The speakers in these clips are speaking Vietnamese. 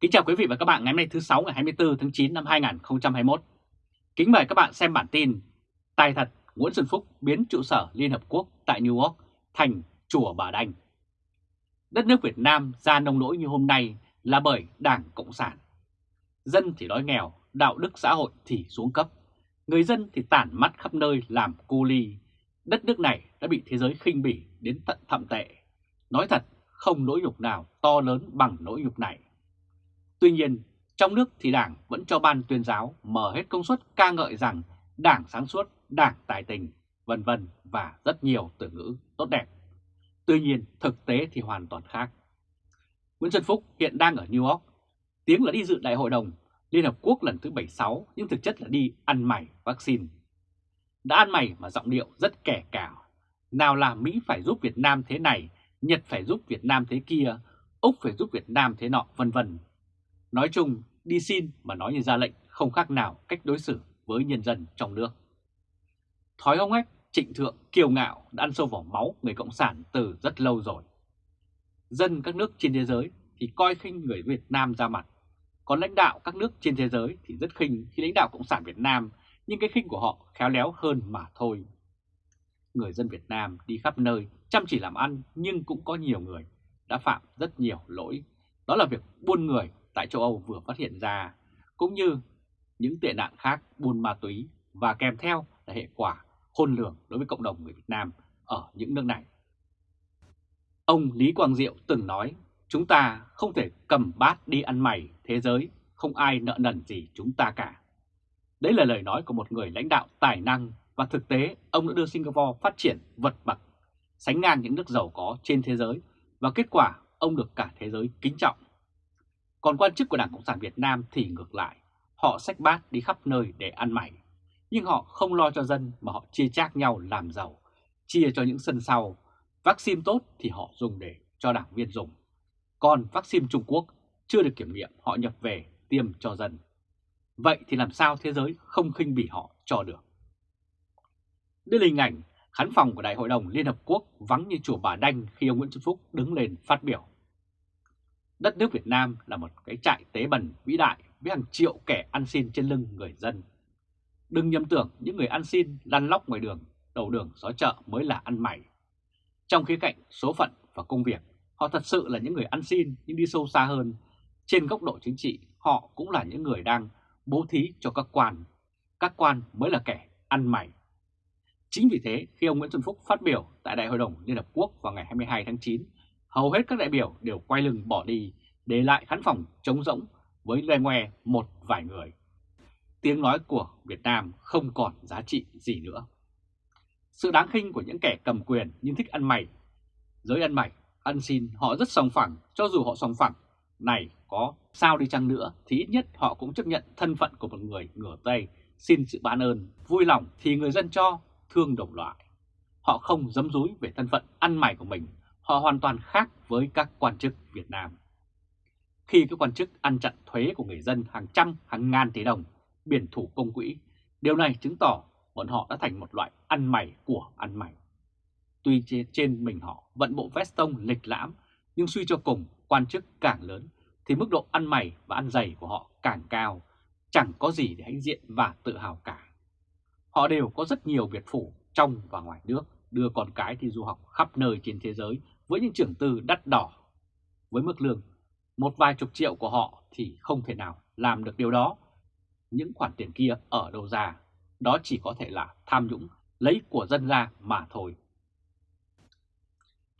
Kính chào quý vị và các bạn ngày hôm nay thứ 6 ngày 24 tháng 9 năm 2021. Kính mời các bạn xem bản tin Tài thật Nguyễn Xuân Phúc biến trụ sở Liên Hợp Quốc tại New York thành Chùa Bà Đanh. Đất nước Việt Nam ra nông nỗi như hôm nay là bởi Đảng Cộng sản. Dân thì đói nghèo, đạo đức xã hội thì xuống cấp. Người dân thì tản mắt khắp nơi làm cô ly. Đất nước này đã bị thế giới khinh bỉ đến tận thậm tệ. Nói thật, không nỗi nhục nào to lớn bằng nỗi nhục này. Tuy nhiên, trong nước thì Đảng vẫn cho ban tuyên giáo mở hết công suất ca ngợi rằng Đảng sáng suốt, Đảng tài tình, vân vân và rất nhiều từ ngữ tốt đẹp. Tuy nhiên, thực tế thì hoàn toàn khác. Nguyễn Xuân Phúc hiện đang ở New York, tiếng là đi dự đại hội đồng Liên Hợp Quốc lần thứ 76 nhưng thực chất là đi ăn mày vaccine. Đã ăn mày mà giọng điệu rất kẻ cào. Nào là Mỹ phải giúp Việt Nam thế này, Nhật phải giúp Việt Nam thế kia, Úc phải giúp Việt Nam thế nọ vân vân Nói chung, đi xin mà nói như ra lệnh không khác nào cách đối xử với nhân dân trong nước. Thói hông ếch, trịnh thượng, kiêu ngạo đã ăn sâu vào máu người Cộng sản từ rất lâu rồi. Dân các nước trên thế giới thì coi khinh người Việt Nam ra mặt, còn lãnh đạo các nước trên thế giới thì rất khinh khi lãnh đạo Cộng sản Việt Nam, nhưng cái khinh của họ khéo léo hơn mà thôi. Người dân Việt Nam đi khắp nơi chăm chỉ làm ăn nhưng cũng có nhiều người đã phạm rất nhiều lỗi. Đó là việc buôn người tại châu Âu vừa phát hiện ra, cũng như những tệ nạn khác buôn ma túy và kèm theo là hệ quả khôn lường đối với cộng đồng người Việt Nam ở những nước này. Ông Lý Quang Diệu từng nói, chúng ta không thể cầm bát đi ăn mày thế giới, không ai nợ nần gì chúng ta cả. Đấy là lời nói của một người lãnh đạo tài năng và thực tế ông đã đưa Singapore phát triển vật bậc, sánh ngang những nước giàu có trên thế giới và kết quả ông được cả thế giới kính trọng. Còn quan chức của Đảng Cộng sản Việt Nam thì ngược lại, họ xách bát đi khắp nơi để ăn mày. Nhưng họ không lo cho dân mà họ chia chác nhau làm giàu, chia cho những sân sau. Vaccine tốt thì họ dùng để cho đảng viên dùng. Còn vaccine Trung Quốc chưa được kiểm nghiệm họ nhập về tiêm cho dân. Vậy thì làm sao thế giới không khinh bỉ họ cho được? Đây là hình ảnh khán phòng của Đại hội đồng Liên Hợp Quốc vắng như chùa Bà Đanh khi ông Nguyễn Xuân Phúc đứng lên phát biểu. Đất nước Việt Nam là một cái trại tế bần vĩ đại với hàng triệu kẻ ăn xin trên lưng người dân. Đừng nhầm tưởng những người ăn xin lăn lóc ngoài đường, đầu đường xó chợ mới là ăn mày. Trong khía cạnh số phận và công việc, họ thật sự là những người ăn xin nhưng đi sâu xa hơn. Trên góc độ chính trị, họ cũng là những người đang bố thí cho các quan. Các quan mới là kẻ ăn mày. Chính vì thế, khi ông Nguyễn Xuân Phúc phát biểu tại Đại hội đồng Liên Hợp Quốc vào ngày 22 tháng 9, hầu hết các đại biểu đều quay lưng bỏ đi, để lại khán phòng trống rỗng với loe ngoe một vài người. Tiếng nói của Việt Nam không còn giá trị gì nữa. Sự đáng khinh của những kẻ cầm quyền nhưng thích ăn mày. Giới ăn mày, ăn xin họ rất sòng phẳng, cho dù họ sòng phẳng. Này có sao đi chăng nữa thì ít nhất họ cũng chấp nhận thân phận của một người ngửa tay xin sự ban ơn, vui lòng thì người dân cho, thương đồng loại. Họ không dấm dúi về thân phận ăn mày của mình họ hoàn toàn khác với các quan chức Việt Nam. Khi các quan chức ăn chặn thuế của người dân hàng trăm, hàng ngàn tỷ đồng, biển thủ công quỹ, điều này chứng tỏ bọn họ đã thành một loại ăn mày của ăn mày. Tuy trên mình họ vận bộ veston lịch lãm, nhưng suy cho cùng quan chức càng lớn thì mức độ ăn mày và ăn dày của họ càng cao, chẳng có gì để hãnh diện và tự hào cả. Họ đều có rất nhiều biệt phủ trong và ngoài nước, đưa con cái đi du học khắp nơi trên thế giới với những trưởng tư đắt đỏ. Với mức lương một vài chục triệu của họ thì không thể nào làm được điều đó. Những khoản tiền kia ở đâu ra, đó chỉ có thể là tham nhũng, lấy của dân ra mà thôi.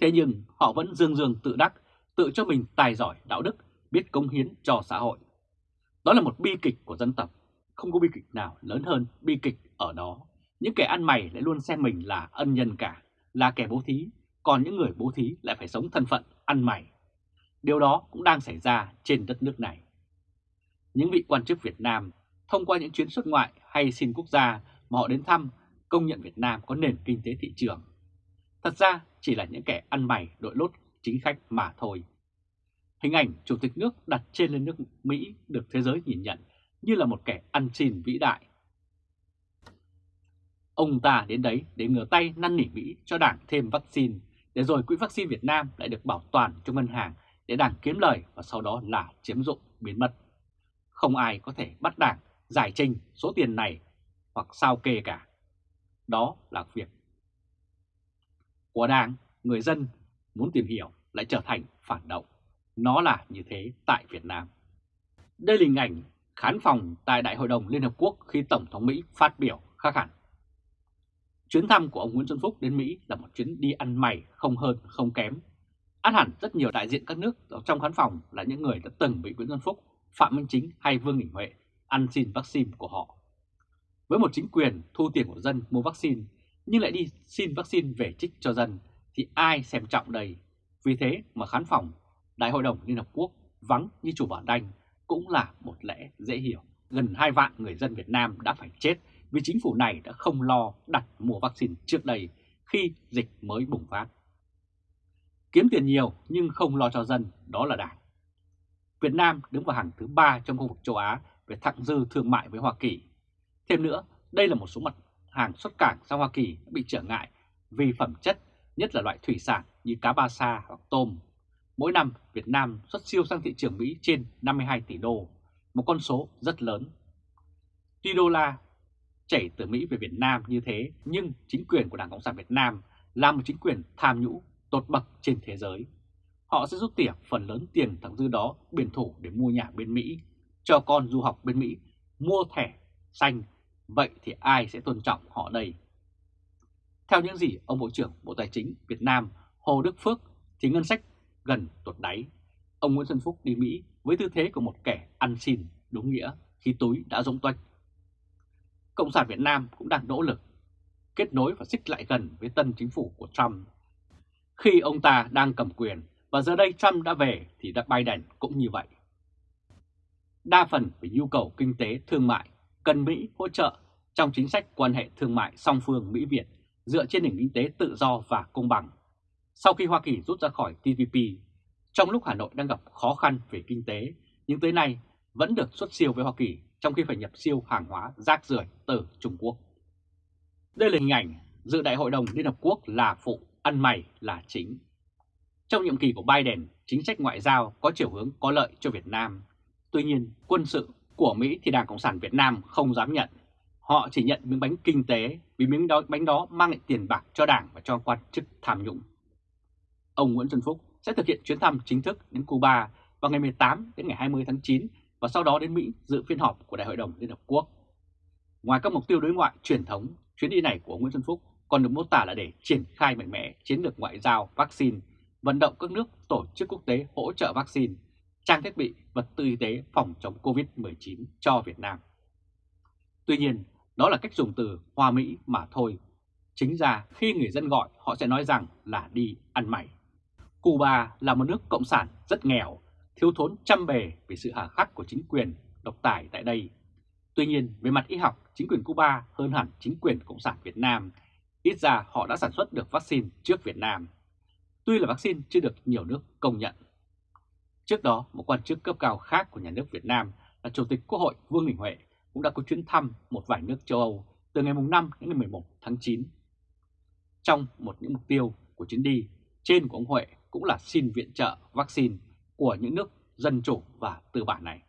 Thế nhưng họ vẫn dương dương tự đắc, tự cho mình tài giỏi đạo đức, biết công hiến cho xã hội. Đó là một bi kịch của dân tộc, không có bi kịch nào lớn hơn bi kịch ở đó. Những kẻ ăn mày lại luôn xem mình là ân nhân cả, là kẻ bố thí, còn những người bố thí lại phải sống thân phận ăn mày. Điều đó cũng đang xảy ra trên đất nước này. Những vị quan chức Việt Nam thông qua những chuyến xuất ngoại hay xin quốc gia mà họ đến thăm công nhận Việt Nam có nền kinh tế thị trường. Thật ra chỉ là những kẻ ăn mày đội lốt chính khách mà thôi. Hình ảnh Chủ tịch nước đặt trên lên nước Mỹ được thế giới nhìn nhận như là một kẻ ăn xin vĩ đại. Ông ta đến đấy để ngửa tay năn nỉ Mỹ cho đảng thêm vaccine để rồi quỹ vaccine Việt Nam lại được bảo toàn trong ngân hàng để Đảng kiếm lời và sau đó là chiếm dụng biến mất. Không ai có thể bắt Đảng giải trình số tiền này hoặc sao kê cả. Đó là việc của Đảng, người dân muốn tìm hiểu lại trở thành phản động. Nó là như thế tại Việt Nam. Đây là hình ảnh khán phòng tại Đại hội đồng Liên Hợp Quốc khi Tổng thống Mỹ phát biểu khác hẳn. Chuyến thăm của ông Nguyễn Xuân Phúc đến Mỹ là một chuyến đi ăn mày không hơn không kém. Át hẳn rất nhiều đại diện các nước trong khán phòng là những người đã từng bị Nguyễn Xuân Phúc, Phạm Minh Chính hay Vương Đình Huệ ăn xin vaccine của họ. Với một chính quyền thu tiền của dân mua vaccine nhưng lại đi xin vaccine về trích cho dân thì ai xem trọng đây? Vì thế mà khán phòng Đại hội đồng Liên Hợp Quốc vắng như chủ bản đanh cũng là một lẽ dễ hiểu. Gần 2 vạn người dân Việt Nam đã phải chết vì chính phủ này đã không lo đặt mua vaccine trước đây khi dịch mới bùng phát. Kiếm tiền nhiều nhưng không lo cho dân, đó là đảng. Việt Nam đứng vào hàng thứ ba trong khu vực châu Á về thặng dư thương mại với Hoa Kỳ. Thêm nữa, đây là một số mặt hàng xuất cảng sang Hoa Kỳ bị trở ngại vì phẩm chất, nhất là loại thủy sản như cá ba sa hoặc tôm. Mỗi năm, Việt Nam xuất siêu sang thị trường Mỹ trên 52 tỷ đô, một con số rất lớn. Tuy đô la chảy từ Mỹ về Việt Nam như thế, nhưng chính quyền của Đảng Cộng sản Việt Nam là một chính quyền tham nhũ tột bậc trên thế giới. Họ sẽ rút tỉa phần lớn tiền thẳng dư đó biển thủ để mua nhà bên Mỹ, cho con du học bên Mỹ, mua thẻ xanh. Vậy thì ai sẽ tôn trọng họ đây? Theo những gì ông Bộ trưởng Bộ Tài chính Việt Nam Hồ Đức Phước thì ngân sách gần tuột đáy. Ông Nguyễn Xuân Phúc đi Mỹ với tư thế của một kẻ ăn xin đúng nghĩa khi túi đã rỗng toách. Cộng sản Việt Nam cũng đang nỗ lực kết nối và xích lại gần với tân chính phủ của Trump. Khi ông ta đang cầm quyền và giờ đây Trump đã về thì đã Biden cũng như vậy. Đa phần về nhu cầu kinh tế thương mại cần Mỹ hỗ trợ trong chính sách quan hệ thương mại song phương Mỹ-Việt dựa trên nền kinh tế tự do và công bằng. Sau khi Hoa Kỳ rút ra khỏi TPP, trong lúc Hà Nội đang gặp khó khăn về kinh tế, nhưng tới nay vẫn được xuất siêu với Hoa Kỳ trong khi phải nhập siêu hàng hóa rác rưởi từ Trung Quốc. Đây là hình ảnh dự đại hội đồng Liên Hợp Quốc là phụ, ăn mày là chính. Trong nhiệm kỳ của Biden, chính sách ngoại giao có chiều hướng có lợi cho Việt Nam. Tuy nhiên, quân sự của Mỹ thì Đảng Cộng sản Việt Nam không dám nhận. Họ chỉ nhận miếng bánh kinh tế vì miếng đó, bánh đó mang lại tiền bạc cho Đảng và cho quan chức tham nhũng. Ông Nguyễn Xuân Phúc sẽ thực hiện chuyến thăm chính thức đến Cuba vào ngày 18 đến ngày 20 tháng 9 và sau đó đến Mỹ dự phiên họp của Đại hội đồng Liên Hợp Quốc. Ngoài các mục tiêu đối ngoại truyền thống, chuyến đi này của Nguyễn Xuân Phúc còn được mô tả là để triển khai mạnh mẽ chiến lược ngoại giao vaccine, vận động các nước tổ chức quốc tế hỗ trợ vaccine, trang thiết bị, vật tư y tế phòng chống COVID-19 cho Việt Nam. Tuy nhiên, đó là cách dùng từ Hoa Mỹ mà thôi. Chính ra khi người dân gọi họ sẽ nói rằng là đi ăn mày. Cuba là một nước cộng sản rất nghèo, thiếu thốn trăm bề vì sự hà khắc của chính quyền độc tài tại đây. Tuy nhiên, về mặt y học, chính quyền Cuba hơn hẳn chính quyền Cộng sản Việt Nam. Ít ra họ đã sản xuất được vaccine trước Việt Nam. Tuy là vaccine chưa được nhiều nước công nhận. Trước đó, một quan chức cấp cao khác của nhà nước Việt Nam là Chủ tịch Quốc hội Vương Đình Huệ cũng đã có chuyến thăm một vài nước châu Âu từ ngày 5 đến ngày 11 tháng 9. Trong một những mục tiêu của chuyến đi trên của ông Huệ cũng là xin viện trợ vaccine của những nước dân chủ và tư bản này.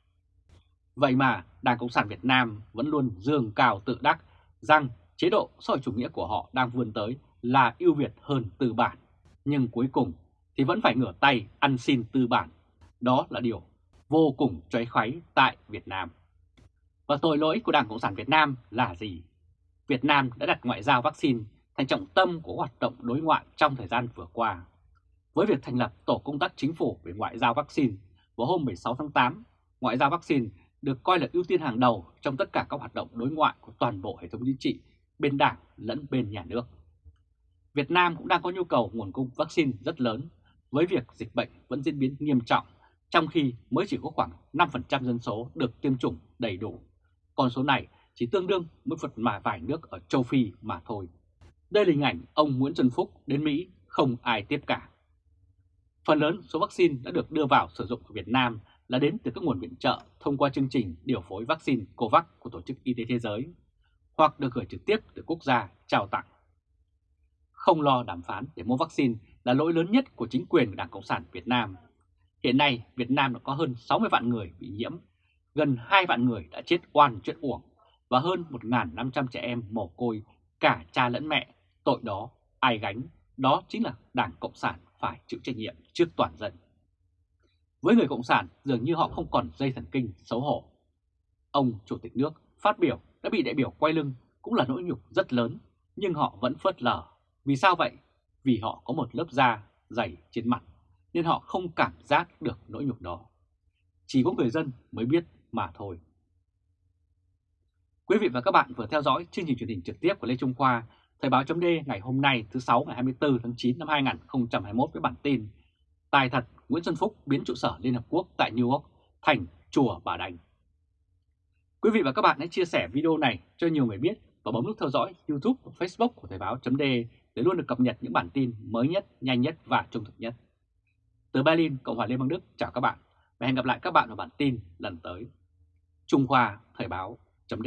Vậy mà Đảng Cộng sản Việt Nam vẫn luôn dương cao tự đắc rằng chế độ xã hội chủ nghĩa của họ đang vươn tới là ưu việt hơn tư bản. Nhưng cuối cùng thì vẫn phải ngửa tay ăn xin tư bản. Đó là điều vô cùng trói khoáy tại Việt Nam. Và tội lỗi của Đảng Cộng sản Việt Nam là gì? Việt Nam đã đặt ngoại giao vaccine thành trọng tâm của hoạt động đối ngoại trong thời gian vừa qua với việc thành lập Tổ công tác Chính phủ về ngoại giao vaccine vào hôm 16 tháng 8, ngoại giao vaccine được coi là ưu tiên hàng đầu trong tất cả các hoạt động đối ngoại của toàn bộ hệ thống chính trị, bên đảng lẫn bên nhà nước. Việt Nam cũng đang có nhu cầu nguồn cung vaccine rất lớn với việc dịch bệnh vẫn diễn biến nghiêm trọng, trong khi mới chỉ có khoảng 5% dân số được tiêm chủng đầy đủ. Con số này chỉ tương đương với phần mà vài nước ở châu Phi mà thôi. Đây là hình ảnh ông Nguyễn Xuân Phúc đến Mỹ không ai tiếp cả. Phần lớn số vaccine đã được đưa vào sử dụng ở Việt Nam là đến từ các nguồn viện trợ thông qua chương trình điều phối vaccine COVAX của Tổ chức Y tế Thế giới hoặc được gửi trực tiếp từ quốc gia trao tặng. Không lo đàm phán để mua vaccine là lỗi lớn nhất của chính quyền Đảng Cộng sản Việt Nam. Hiện nay Việt Nam đã có hơn 60 vạn người bị nhiễm, gần 2 vạn người đã chết oan chuyện uổng và hơn 1.500 trẻ em mồ côi cả cha lẫn mẹ. Tội đó ai gánh, đó chính là Đảng Cộng sản phải chịu trách nhiệm trước toàn dân. Với người Cộng sản dường như họ không còn dây thần kinh xấu hổ. Ông Chủ tịch nước phát biểu đã bị đại biểu quay lưng cũng là nỗi nhục rất lớn, nhưng họ vẫn phớt lờ. Vì sao vậy? Vì họ có một lớp da dày trên mặt, nên họ không cảm giác được nỗi nhục đó. Chỉ có người dân mới biết mà thôi. Quý vị và các bạn vừa theo dõi chương trình truyền hình trực tiếp của Lê Trung Khoa, Thời báo chấm ngày hôm nay thứ 6 ngày 24 tháng 9 năm 2021 với bản tin Tài thật Nguyễn Xuân Phúc biến trụ sở Liên Hợp Quốc tại New York thành chùa Bà Đành. Quý vị và các bạn hãy chia sẻ video này cho nhiều người biết và bấm nút theo dõi YouTube và Facebook của Thời báo chấm để luôn được cập nhật những bản tin mới nhất, nhanh nhất và trung thực nhất. Từ Berlin, Cộng hòa Liên bang Đức, chào các bạn và hẹn gặp lại các bạn ở bản tin lần tới. Trung Khoa Thời báo chấm